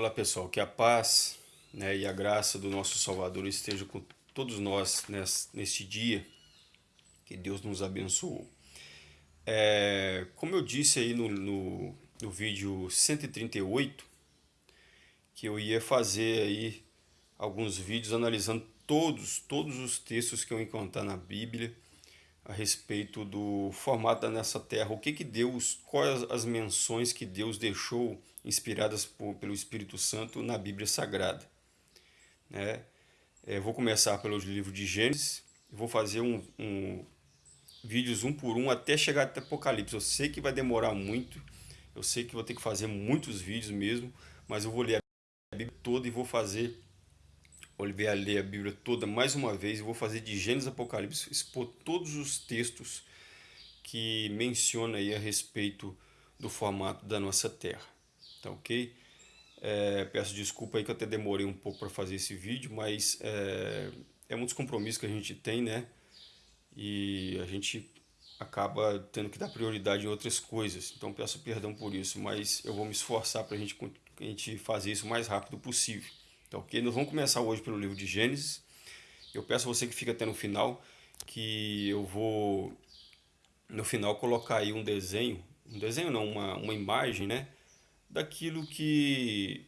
Olá pessoal, que a paz né, e a graça do nosso Salvador esteja com todos nós neste dia. Que Deus nos abençoou. É, como eu disse aí no, no, no vídeo 138, que eu ia fazer aí alguns vídeos analisando todos, todos os textos que eu encontrar na Bíblia a respeito do formato da nossa terra, o que que Deus, quais as menções que Deus deixou inspiradas por, pelo Espírito Santo na Bíblia Sagrada. Né? É, vou começar pelo livro de Gênesis, vou fazer um, um, vídeos um por um até chegar até Apocalipse. Eu sei que vai demorar muito, eu sei que vou ter que fazer muitos vídeos mesmo, mas eu vou ler a Bíblia toda e vou fazer Oliveira ler a Bíblia toda mais uma vez e vou fazer de Gênesis Apocalipse, expor todos os textos que menciona aí a respeito do formato da nossa Terra, tá ok? É, peço desculpa aí que eu até demorei um pouco para fazer esse vídeo, mas é, é muitos compromissos que a gente tem, né? E a gente acaba tendo que dar prioridade em outras coisas, então peço perdão por isso, mas eu vou me esforçar para gente, a gente fazer isso o mais rápido possível. Tá ok? Nós vamos começar hoje pelo livro de Gênesis. Eu peço a você que fica até no final, que eu vou no final colocar aí um desenho, um desenho não, uma, uma imagem, né? Daquilo que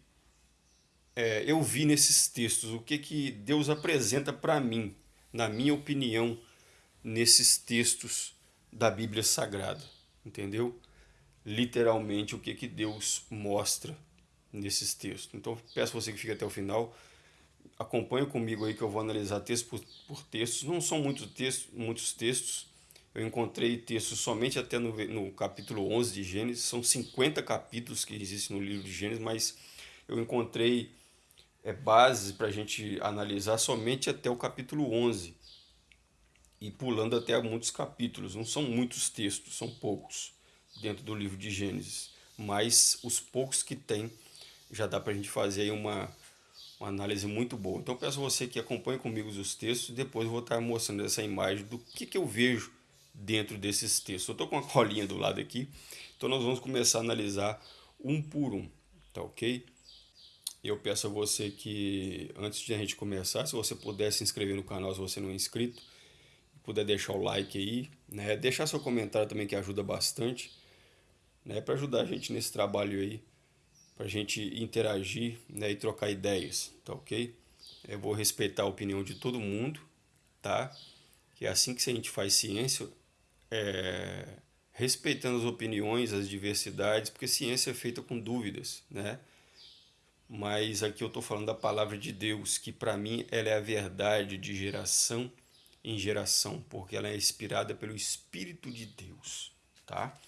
é, eu vi nesses textos, o que, que Deus apresenta para mim, na minha opinião, nesses textos da Bíblia Sagrada, entendeu? Literalmente o que, que Deus mostra nesses textos. Então peço você que fique até o final, acompanhe comigo aí que eu vou analisar texto por, por. Não são muitos textos, muitos textos, eu encontrei textos somente até no, no capítulo 11 de Gênesis, são 50 capítulos que existem no livro de Gênesis, mas eu encontrei é, bases para a gente analisar somente até o capítulo 11 e pulando até muitos capítulos, não são muitos textos, são poucos dentro do livro de Gênesis, mas os poucos que tem já dá para a gente fazer aí uma, uma análise muito boa. Então peço você que acompanhe comigo os textos depois eu vou estar mostrando essa imagem do que, que eu vejo dentro desses textos. Eu estou com uma colinha do lado aqui, então nós vamos começar a analisar um por um, tá ok? Eu peço a você que, antes de a gente começar, se você puder se inscrever no canal se você não é inscrito, puder deixar o like aí, né? deixar seu comentário também que ajuda bastante, né? para ajudar a gente nesse trabalho aí para a gente interagir né, e trocar ideias, tá ok? Eu vou respeitar a opinião de todo mundo, tá? Que é assim que a gente faz ciência, é, respeitando as opiniões, as diversidades, porque ciência é feita com dúvidas, né? Mas aqui eu estou falando da palavra de Deus, que para mim ela é a verdade de geração em geração, porque ela é inspirada pelo Espírito de Deus, tá?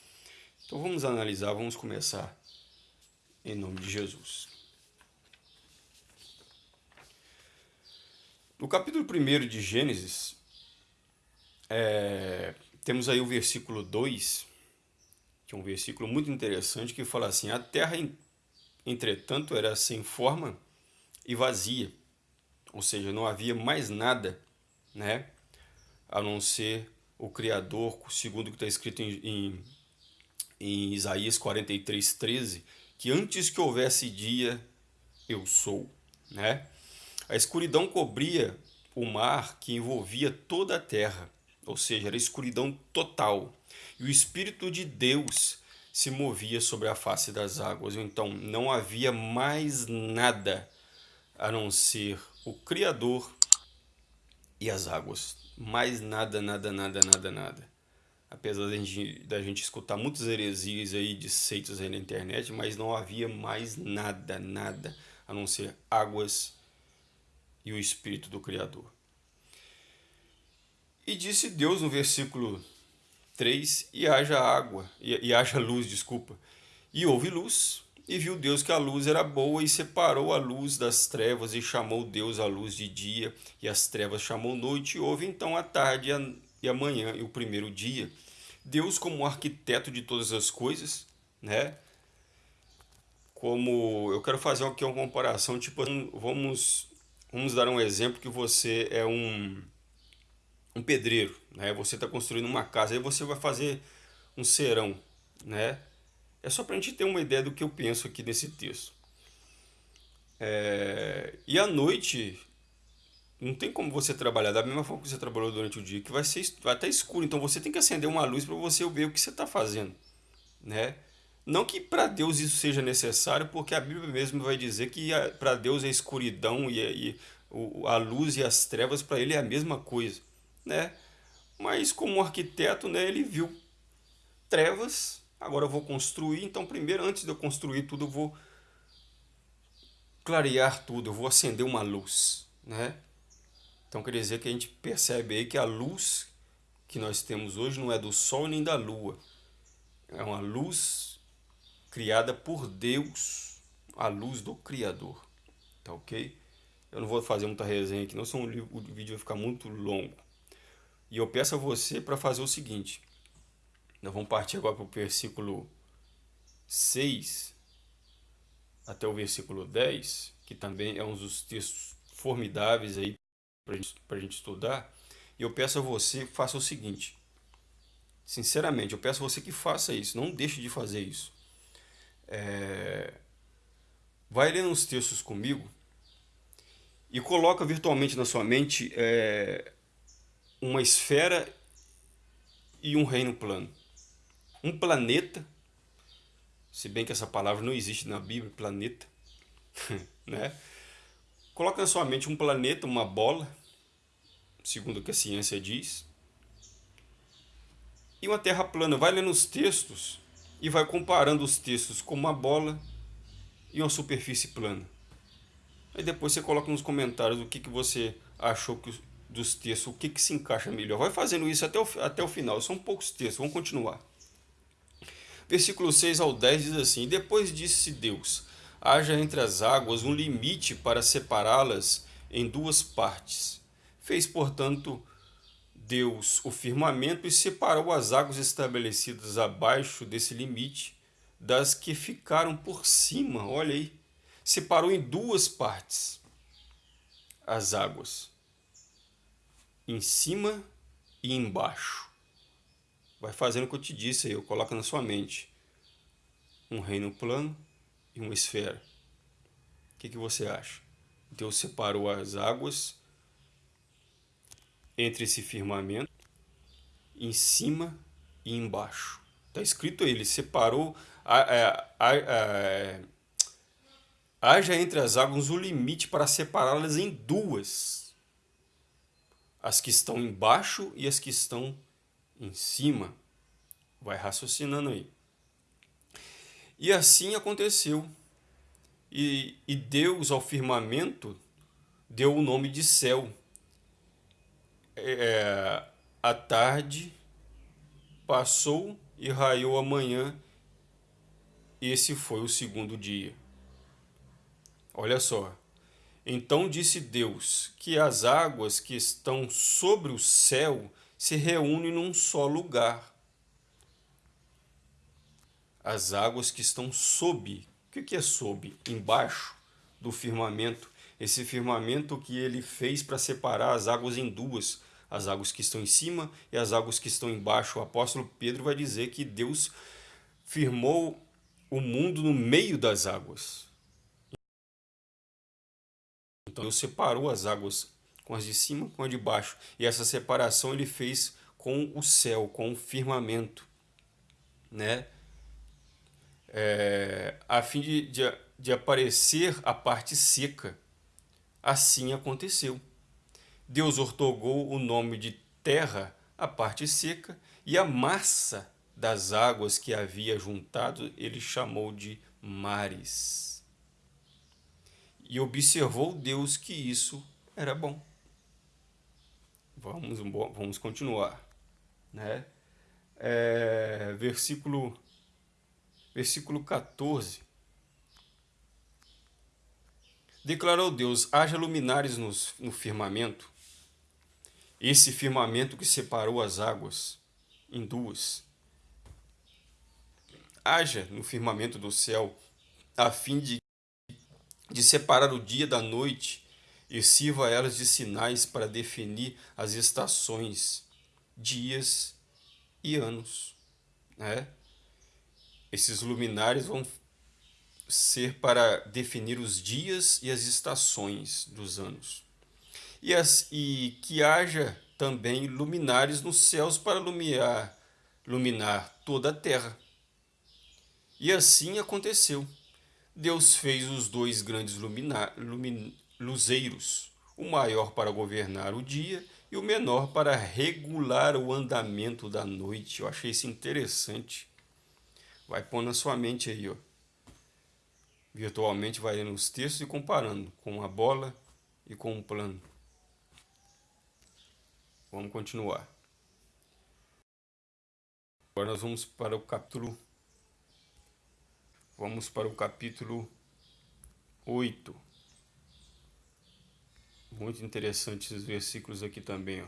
Então vamos analisar, vamos começar em nome de Jesus. No capítulo 1 de Gênesis, é, temos aí o versículo 2, que é um versículo muito interessante, que fala assim, a terra, entretanto, era sem forma e vazia, ou seja, não havia mais nada, né, a não ser o Criador, segundo o que está escrito em, em, em Isaías 43, 13, que antes que houvesse dia, eu sou. Né? A escuridão cobria o mar que envolvia toda a terra, ou seja, era escuridão total. E o Espírito de Deus se movia sobre a face das águas. Então não havia mais nada a não ser o Criador e as águas. Mais nada, nada, nada, nada, nada apesar da gente, da gente escutar muitas heresias aí de aí na internet, mas não havia mais nada, nada, a não ser águas e o Espírito do Criador. E disse Deus no versículo 3, e haja água, e, e haja luz, desculpa. E houve luz, e viu Deus que a luz era boa, e separou a luz das trevas, e chamou Deus a luz de dia, e as trevas chamou noite, e houve então a tarde e a, e manhã, e o primeiro dia. Deus como arquiteto de todas as coisas, né? Como eu quero fazer aqui uma comparação, tipo, vamos vamos dar um exemplo que você é um um pedreiro, né? Você está construindo uma casa, aí você vai fazer um serão, né? É só para a gente ter uma ideia do que eu penso aqui nesse texto. É, e à noite não tem como você trabalhar da mesma forma que você trabalhou durante o dia, que vai ser vai estar escuro. Então você tem que acender uma luz para você ver o que você está fazendo, né? Não que para Deus isso seja necessário, porque a Bíblia mesmo vai dizer que para Deus a escuridão e, e a luz e as trevas para ele é a mesma coisa, né? Mas como arquiteto, né, ele viu trevas, agora eu vou construir, então primeiro antes de eu construir tudo eu vou clarear tudo, eu vou acender uma luz, né? Então quer dizer que a gente percebe aí que a luz que nós temos hoje não é do sol nem da lua. É uma luz criada por Deus, a luz do Criador. Tá ok? Eu não vou fazer muita resenha aqui, não, senão o vídeo vai ficar muito longo. E eu peço a você para fazer o seguinte. Nós vamos partir agora para o versículo 6 até o versículo 10, que também é um dos textos formidáveis aí para gente, a gente estudar. E eu peço a você que faça o seguinte. Sinceramente, eu peço a você que faça isso. Não deixe de fazer isso. É... Vai lendo os textos comigo e coloca virtualmente na sua mente é, uma esfera e um reino plano. Um planeta, se bem que essa palavra não existe na Bíblia, planeta, né? Coloca na sua mente um planeta, uma bola, segundo o que a ciência diz, e uma terra plana. Vai lendo os textos e vai comparando os textos com uma bola e uma superfície plana. Aí depois você coloca nos comentários o que, que você achou que, dos textos, o que, que se encaixa melhor. Vai fazendo isso até o, até o final. São poucos textos, vamos continuar. Versículo 6 ao 10 diz assim: Depois disse Deus: haja entre as águas um limite para separá-las em duas partes. Fez, portanto, Deus o firmamento e separou as águas estabelecidas abaixo desse limite das que ficaram por cima. Olha aí separou em duas partes as águas, em cima e embaixo. Vai fazendo o que eu te disse aí, eu coloco na sua mente um reino plano e uma esfera. O que, que você acha? Deus separou as águas entre esse firmamento, em cima e embaixo. Está escrito aí, ele separou a, a haja entre as águas o limite para separá-las em duas, as que estão embaixo e as que estão em cima. Vai raciocinando aí. E assim aconteceu. E, e Deus ao firmamento deu o nome de céu. É, a tarde passou e raiou a manhã. Esse foi o segundo dia. Olha só. Então disse Deus que as águas que estão sobre o céu se reúnem num só lugar. As águas que estão sob. O que é sob? Embaixo do firmamento. Esse firmamento que ele fez para separar as águas em duas. As águas que estão em cima e as águas que estão embaixo. O apóstolo Pedro vai dizer que Deus firmou o mundo no meio das águas. Então Deus separou as águas com as de cima com as de baixo. E essa separação ele fez com o céu, com o firmamento, né? É, a fim de, de, de aparecer a parte seca. Assim aconteceu. Deus ortogou o nome de terra à parte seca e a massa das águas que havia juntado ele chamou de mares e observou Deus que isso era bom. Vamos, vamos continuar. Né? É, versículo, versículo 14. Declarou Deus, haja luminares no, no firmamento, esse firmamento que separou as águas em duas. Haja no firmamento do céu, a fim de de separar o dia da noite e sirva a elas de sinais para definir as estações, dias e anos. Né? Esses luminares vão ser para definir os dias e as estações dos anos. E, as, e que haja também luminares nos céus para iluminar, toda a terra. E assim aconteceu. Deus fez os dois grandes luzeiros, o maior para governar o dia e o menor para regular o andamento da noite. Eu achei isso interessante. Vai pôr na sua mente aí, ó. Virtualmente vai lendo os textos e comparando com a bola e com o plano. Vamos continuar. Agora nós vamos para o capítulo Vamos para o capítulo 8. Muito interessantes esses versículos aqui também. Ó.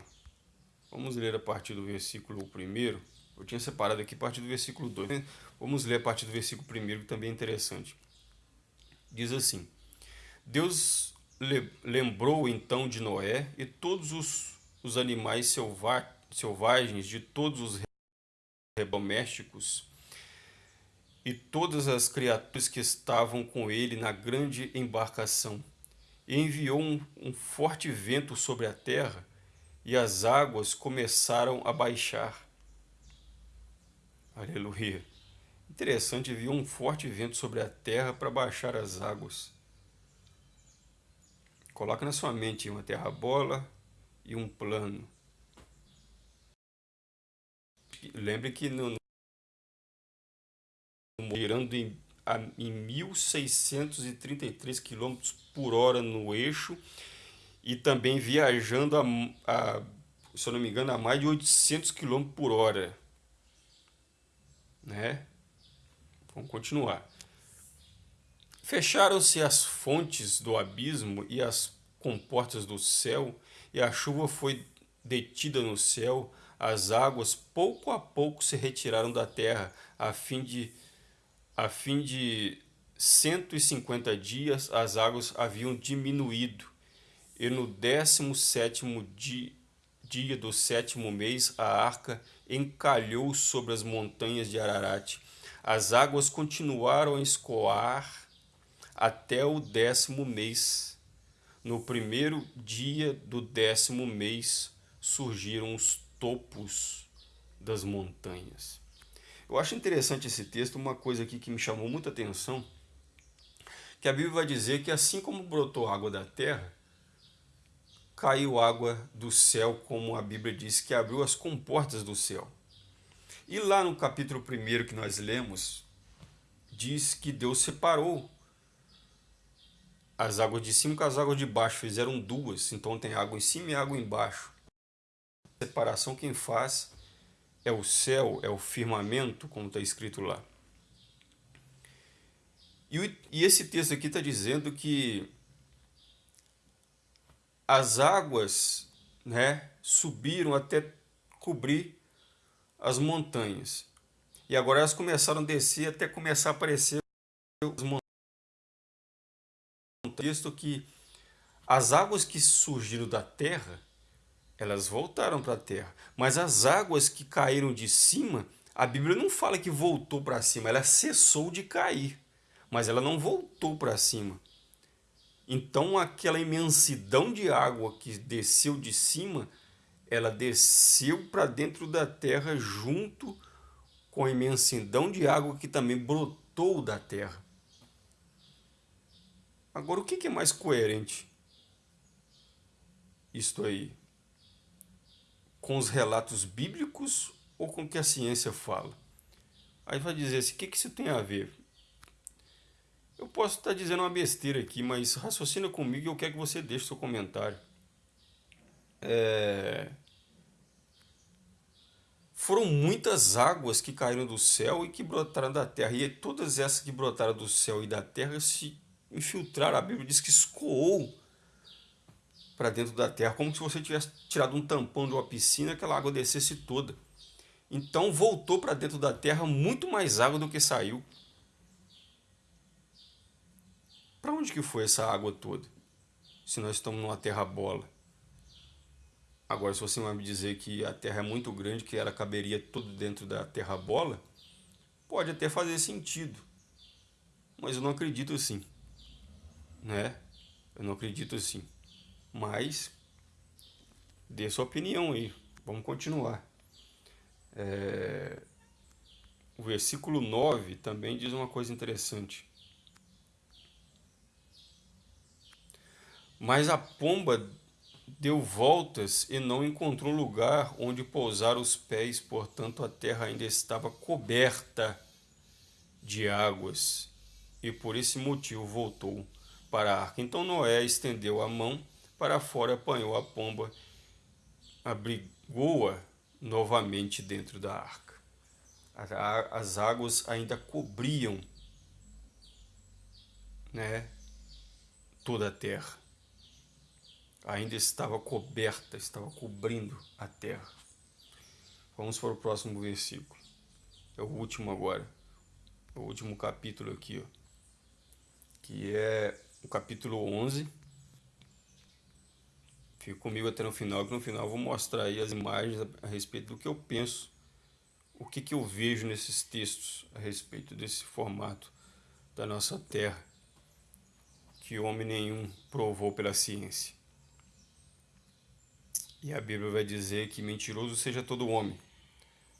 Vamos ler a partir do versículo 1. Eu tinha separado aqui a partir do versículo 2. Vamos ler a partir do versículo 1, que também é interessante. Diz assim: Deus lembrou então de Noé e todos os, os animais selvagens de todos os domésticos e todas as criaturas que estavam com ele na grande embarcação. E enviou um, um forte vento sobre a terra, e as águas começaram a baixar. Aleluia. Interessante, enviou um forte vento sobre a terra para baixar as águas. Coloca na sua mente uma terra bola e um plano. Lembre que no, girando em, a, em 1.633 km por hora no eixo e também viajando, a, a, se eu não me engano, a mais de 800 km por hora. Né? Vamos continuar. Fecharam-se as fontes do abismo e as comportas do céu, e a chuva foi detida no céu, as águas pouco a pouco se retiraram da terra, a fim de a fim de 150 dias as águas haviam diminuído, e no décimo sétimo dia, dia do sétimo mês a arca encalhou sobre as montanhas de Ararat. As águas continuaram a escoar até o décimo mês. No primeiro dia do décimo mês surgiram os topos das montanhas. Eu acho interessante esse texto, uma coisa aqui que me chamou muita atenção, que a Bíblia vai dizer que assim como brotou água da terra, caiu água do céu, como a Bíblia diz, que abriu as comportas do céu. E lá no capítulo 1 que nós lemos, diz que Deus separou as águas de cima com as águas de baixo, fizeram duas, então tem água em cima e água embaixo. A separação quem faz é o céu, é o firmamento, como está escrito lá. E, e esse texto aqui está dizendo que as águas né, subiram até cobrir as montanhas. E agora elas começaram a descer até começar a aparecer as montanhas. texto que as águas que surgiram da terra elas voltaram para a terra. Mas as águas que caíram de cima, a Bíblia não fala que voltou para cima, ela cessou de cair, mas ela não voltou para cima. Então aquela imensidão de água que desceu de cima, ela desceu para dentro da terra junto com a imensidão de água que também brotou da terra. Agora, o que é mais coerente? Isto aí, com os relatos bíblicos ou com o que a ciência fala? Aí vai dizer assim, o que, que isso tem a ver? Eu posso estar dizendo uma besteira aqui, mas raciocina comigo e eu quero que você deixe seu comentário. É... Foram muitas águas que caíram do céu e que brotaram da terra. E todas essas que brotaram do céu e da terra se infiltraram. A Bíblia diz que escoou para dentro da terra, como se você tivesse tirado um tampão de uma piscina, aquela água descesse toda. Então voltou para dentro da terra muito mais água do que saiu. Para onde que foi essa água toda? Se nós estamos numa terra bola. Agora, se você vai me dizer que a terra é muito grande, que ela caberia tudo dentro da terra bola, pode até fazer sentido. mas eu não acredito assim, né? Eu não acredito assim. Mas dê sua opinião aí. Vamos continuar. É... O versículo 9 também diz uma coisa interessante. Mas a pomba deu voltas e não encontrou lugar onde pousar os pés, portanto a terra ainda estava coberta de águas, e por esse motivo voltou para a arca. Então Noé estendeu a mão para fora, apanhou a pomba, abrigou-a novamente dentro da arca. As águas ainda cobriam né, toda a terra ainda estava coberta, estava cobrindo a terra. Vamos para o próximo versículo. É o último agora. O último capítulo aqui, ó. Que é o capítulo 11. Fique comigo até no final, que no final eu vou mostrar aí as imagens a, respeito do que eu penso, o que, que eu vejo nesses textos a respeito desse formato da nossa terra, que homem nenhum provou pela ciência. E a Bíblia vai dizer que mentiroso seja todo homem,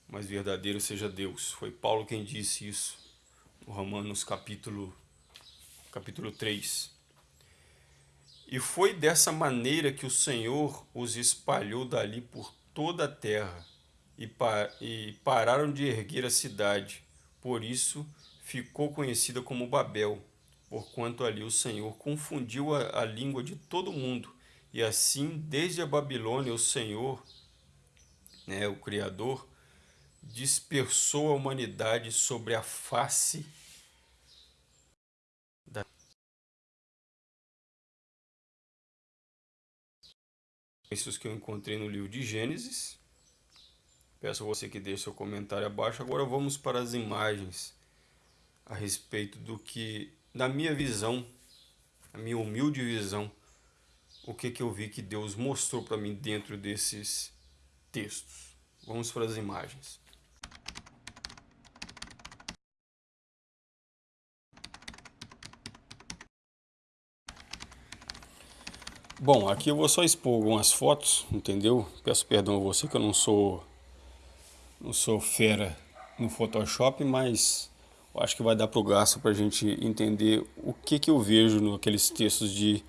mas verdadeiro seja Deus. Foi Paulo quem disse isso no Romanos capítulo, capítulo 3. E foi dessa maneira que o Senhor os espalhou dali por toda a terra e, par e pararam de erguer a cidade. Por isso ficou conhecida como Babel, porquanto ali o Senhor confundiu a, a língua de todo mundo e assim, desde a Babilônia, o Senhor, né, o Criador, dispersou a humanidade sobre a face Isso que eu encontrei no livro de Gênesis. Peço a você que deixe seu comentário abaixo. Agora vamos para as imagens a respeito do que, na minha visão, a minha humilde visão, o que, que eu vi que Deus mostrou para mim dentro desses textos. Vamos para as imagens. Bom, aqui eu vou só expor algumas fotos, entendeu? Peço perdão a você que eu não sou não sou fera no Photoshop, mas acho que vai dar para o gasto para a gente entender o que, que eu vejo naqueles textos de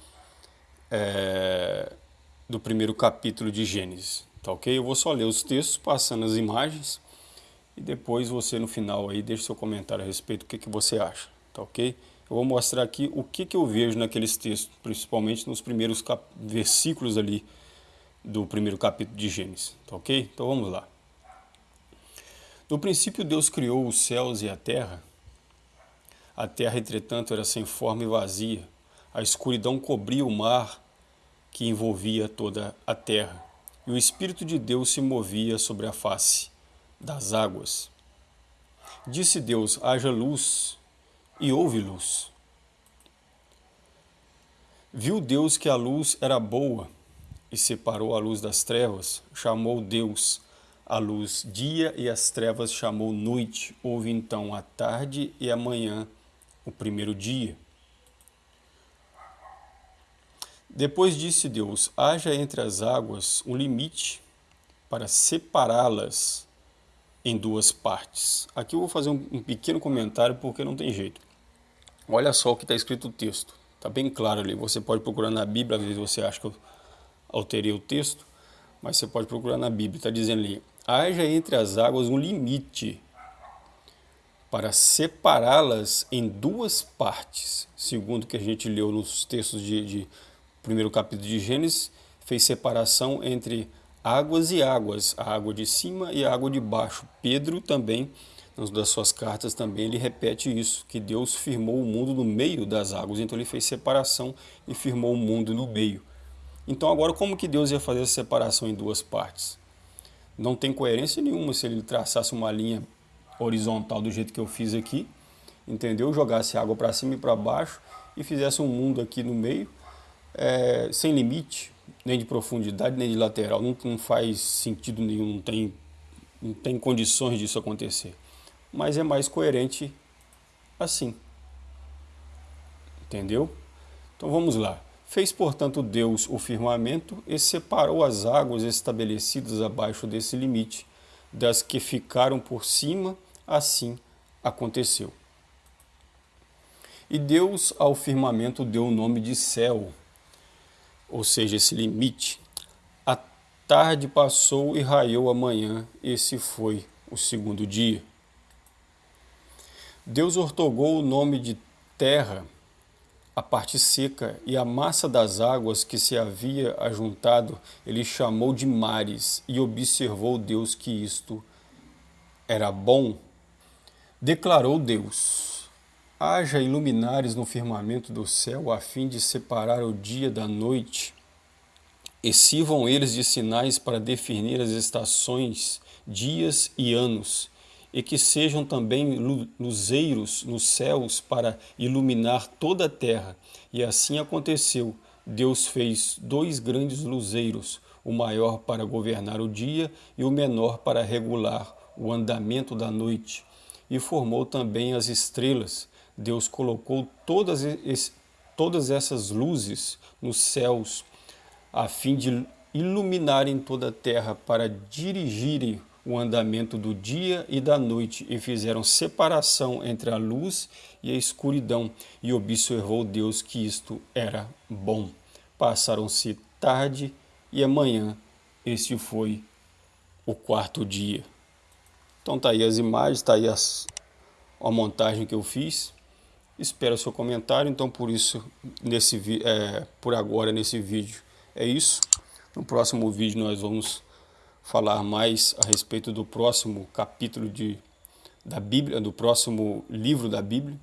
é, do primeiro capítulo de Gênesis, tá ok? Eu vou só ler os textos, passando as imagens, e depois você no final aí deixa seu comentário a respeito do que, que você acha, tá ok? Eu vou mostrar aqui o que, que eu vejo naqueles textos, principalmente nos primeiros versículos ali do primeiro capítulo de Gênesis, tá ok? Então vamos lá. No princípio Deus criou os céus e a terra. A terra, entretanto, era sem forma e vazia a escuridão cobria o mar que envolvia toda a terra, e o Espírito de Deus se movia sobre a face das águas. Disse Deus: haja luz, e houve luz. Viu Deus que a luz era boa, e separou a luz das trevas, chamou Deus a luz dia e as trevas chamou noite. Houve então a tarde e a manhã, o primeiro dia. Depois disse Deus: haja entre as águas um limite para separá-las em duas partes. Aqui eu vou fazer um, pequeno comentário porque não tem jeito. Olha só o que está escrito no texto. Está bem claro ali. Você pode procurar na Bíblia, às vezes você acha que eu alterei o texto, mas você pode procurar na Bíblia. Está dizendo ali: haja entre as águas um limite para separá-las em duas partes, segundo o que a gente leu nos textos de, de primeiro capítulo de Gênesis, fez separação entre águas e águas, a água de cima e a água de baixo. Pedro também, nas das suas cartas também, ele repete isso, que Deus firmou o mundo no meio das águas, então ele fez separação e firmou o mundo no meio. Então agora como que Deus ia fazer essa separação em duas partes? Não tem coerência nenhuma se ele traçasse uma linha horizontal do jeito que eu fiz aqui, entendeu? Jogasse água para cima e para baixo e fizesse um mundo aqui no meio, é, sem limite, nem de profundidade, nem de lateral. Não, não faz sentido nenhum, não tem, não tem condições disso acontecer. Mas é mais coerente assim. Entendeu? Então vamos lá. Fez, portanto, Deus o firmamento e separou as águas estabelecidas abaixo desse limite, das que ficaram por cima, assim aconteceu. E Deus ao firmamento deu o nome de céu, ou seja, esse limite. A tarde passou e raiou a manhã, esse foi o segundo dia. Deus ortogou o nome de terra a parte seca e a massa das águas que se havia ajuntado, ele chamou de mares, e observou Deus que isto era bom. Declarou Deus: Haja iluminares no firmamento do céu, a fim de separar o dia da noite, e sirvam eles de sinais para definir as estações, dias e anos e que sejam também luzeiros nos céus para iluminar toda a terra. E assim aconteceu. Deus fez dois grandes luzeiros, o maior para governar o dia e o menor para regular o andamento da noite. E formou também as estrelas. Deus colocou todas, todas essas luzes nos céus, a fim de iluminarem toda a terra para dirigirem o andamento do dia e da noite, e fizeram separação entre a luz e a escuridão, e observou Deus que isto era bom. Passaram-se tarde e amanhã, este foi o quarto dia. Então tá aí as imagens, tá aí as, a montagem que eu fiz. Espero o seu comentário, então por isso, nesse, é, por agora nesse vídeo é isso. No próximo vídeo nós vamos falar mais a respeito do próximo capítulo de, da Bíblia, do próximo livro da Bíblia.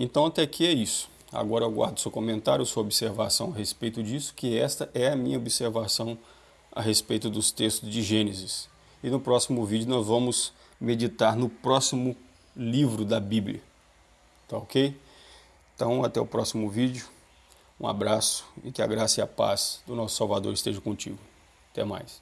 Então até aqui é isso. Agora eu aguardo seu comentário, sua observação a respeito disso, que esta é a minha observação a respeito dos textos de Gênesis. E no próximo vídeo nós vamos meditar no próximo livro da Bíblia. Tá ok? Então até o próximo vídeo. Um abraço e que a graça e a paz do nosso Salvador esteja contigo. Até mais.